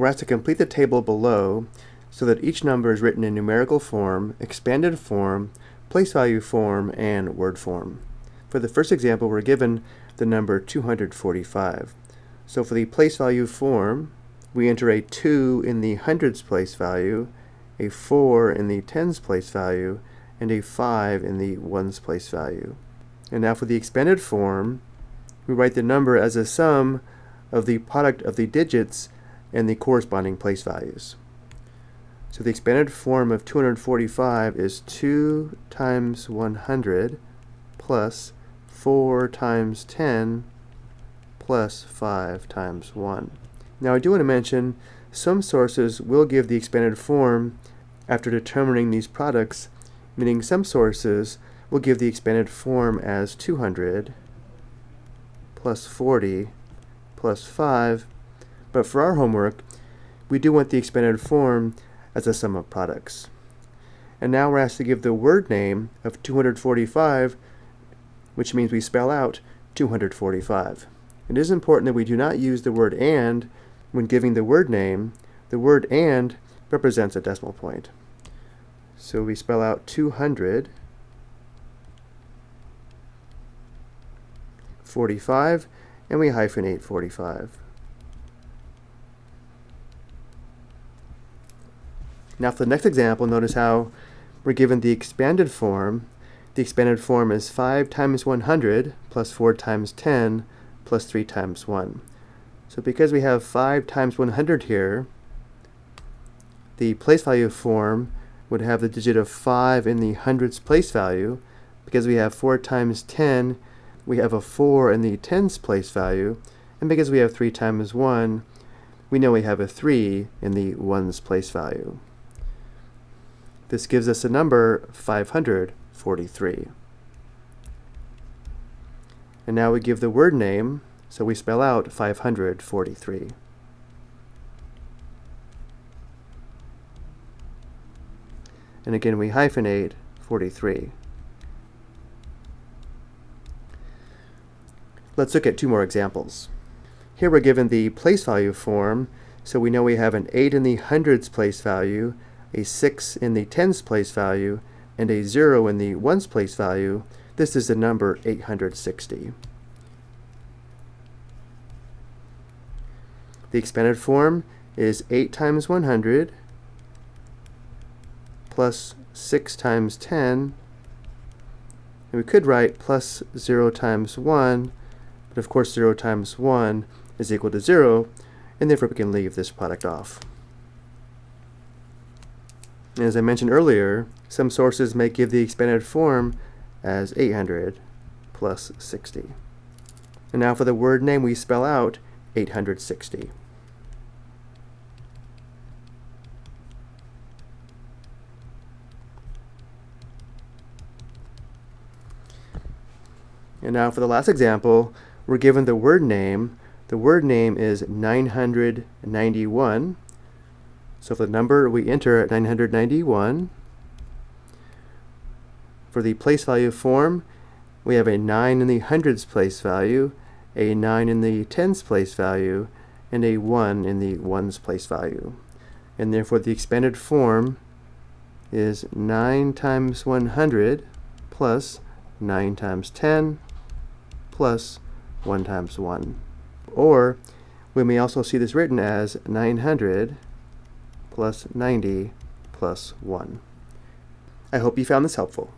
we're asked to complete the table below so that each number is written in numerical form, expanded form, place value form, and word form. For the first example, we're given the number 245. So for the place value form, we enter a 2 in the hundreds place value, a 4 in the tens place value, and a 5 in the ones place value. And now for the expanded form, we write the number as a sum of the product of the digits and the corresponding place values. So the expanded form of 245 is 2 times 100 plus 4 times 10 plus 5 times 1. Now I do want to mention some sources will give the expanded form after determining these products, meaning some sources will give the expanded form as 200 plus 40 plus 5, but for our homework, we do want the expanded form as a sum of products. And now we're asked to give the word name of 245, which means we spell out 245. It is important that we do not use the word and when giving the word name. The word and represents a decimal point. So we spell out 200 45 and we hyphenate 45. Now for the next example, notice how we're given the expanded form. The expanded form is 5 times 100 plus 4 times 10 plus 3 times 1. So because we have 5 times 100 here, the place value form would have the digit of 5 in the hundreds place value. Because we have 4 times 10, we have a 4 in the tens place value. And because we have 3 times 1, we know we have a 3 in the ones place value. This gives us a number 543. And now we give the word name, so we spell out 543. And again, we hyphenate 43. Let's look at two more examples. Here we're given the place value form, so we know we have an 8 in the hundreds place value, a 6 in the tens place value, and a 0 in the ones place value. This is the number 860. The expanded form is 8 times 100 plus 6 times 10. And we could write plus 0 times 1, but of course 0 times 1 is equal to 0, and therefore we can leave this product off. As I mentioned earlier, some sources may give the expanded form as 800 plus 60. And now for the word name, we spell out 860. And now for the last example, we're given the word name. The word name is 991. So for the number we enter at 991. For the place value form, we have a 9 in the hundreds place value, a 9 in the tens place value, and a 1 in the ones place value. And therefore the expanded form is 9 times 100 plus 9 times 10 plus 1 times 1. Or we may also see this written as 900 plus 90 plus 1. I hope you found this helpful.